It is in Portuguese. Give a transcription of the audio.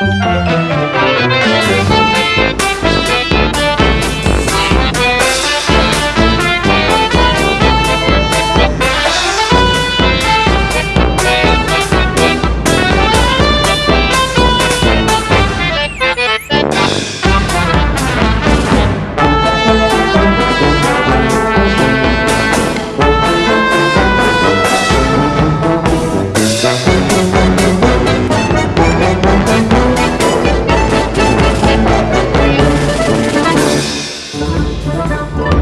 Música Música